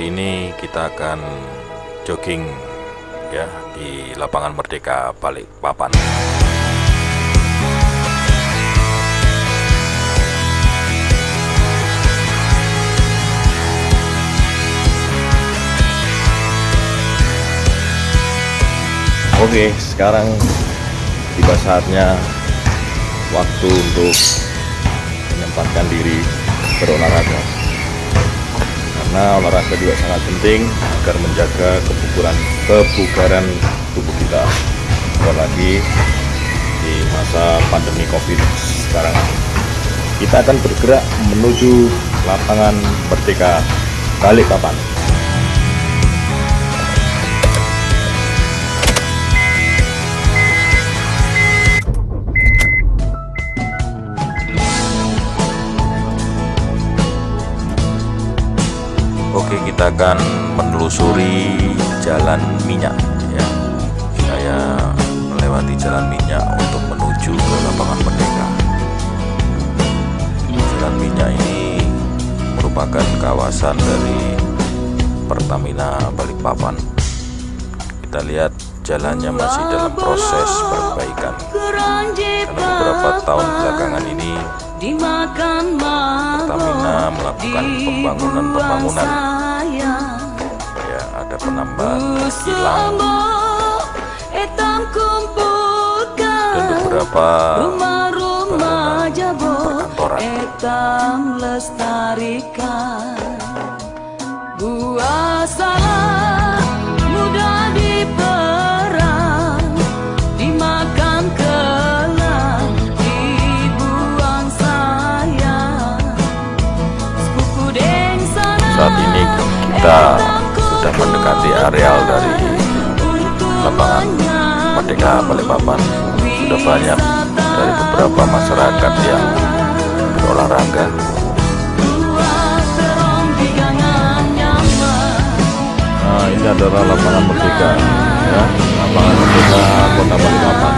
sore ini kita akan jogging ya di lapangan Merdeka Balikpapan. Oke, sekarang tiba saatnya waktu untuk menyempatkan diri berolahraga. Karena olahraga juga sangat penting agar menjaga kebugaran kebugaran tubuh kita. Apalagi di masa pandemi Covid sekarang. Kita akan bergerak menuju lapangan Merdeka Balikpapan. Kita akan menelusuri jalan minyak ya. Saya melewati jalan minyak untuk menuju ke lapangan Merdeka. Jalan minyak ini merupakan kawasan dari Pertamina Balikpapan. Kita lihat jalannya masih dalam proses perbaikan. Karena beberapa tahun belakangan ini Pertamina melakukan pembangunan-pembangunan ada penambahan kilang dan beberapa bangunan perkantoran. buah salah areal dari lapangan Merdeka Balikpapan. Sudah banyak dari beberapa masyarakat yang berolahraga. Nah ini adalah lapangan Merdeka ya. Lapangan Merdeka Kota Balikpapan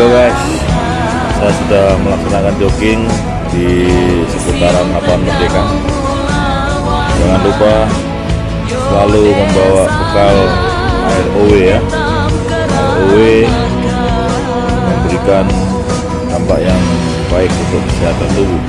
Halo guys, saya sudah melaksanakan jogging di seputaran lapangan Merdeka. Jangan lupa selalu membawa bekal air OW ya. Air OW memberikan dampak yang baik untuk kesehatan tubuh.